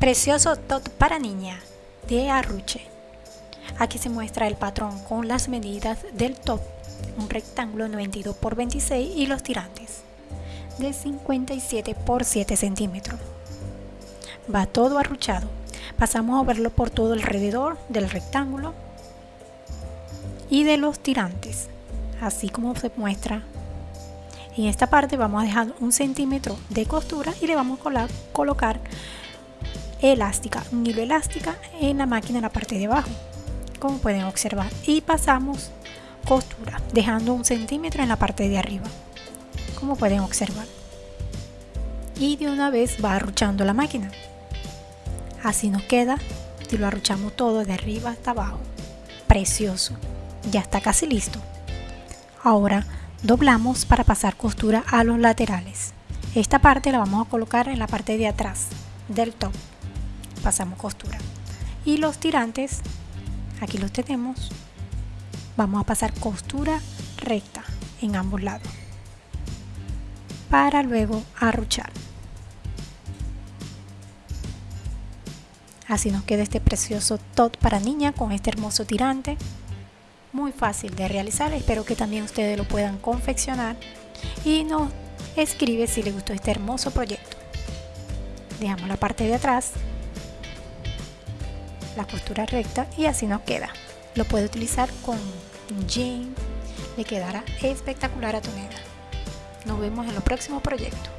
Precioso top para niña de Arruche. Aquí se muestra el patrón con las medidas del top, un rectángulo 92 por 26 y los tirantes de 57 por 7 centímetros. Va todo arruchado. Pasamos a verlo por todo alrededor del rectángulo y de los tirantes, así como se muestra. En esta parte vamos a dejar un centímetro de costura y le vamos a colocar elástica, un hilo elástica en la máquina en la parte de abajo, como pueden observar. Y pasamos costura, dejando un centímetro en la parte de arriba, como pueden observar. Y de una vez va arruchando la máquina. Así nos queda si lo arruchamos todo de arriba hasta abajo. Precioso. Ya está casi listo. Ahora doblamos para pasar costura a los laterales. Esta parte la vamos a colocar en la parte de atrás del top pasamos costura. Y los tirantes aquí los tenemos vamos a pasar costura recta en ambos lados para luego arruchar. Así nos queda este precioso top para niña con este hermoso tirante muy fácil de realizar espero que también ustedes lo puedan confeccionar y nos escribe si les gustó este hermoso proyecto. Dejamos la parte de atrás la costura recta y así nos queda. Lo puede utilizar con jean, le quedará espectacular a tu. Nos vemos en los próximos proyectos.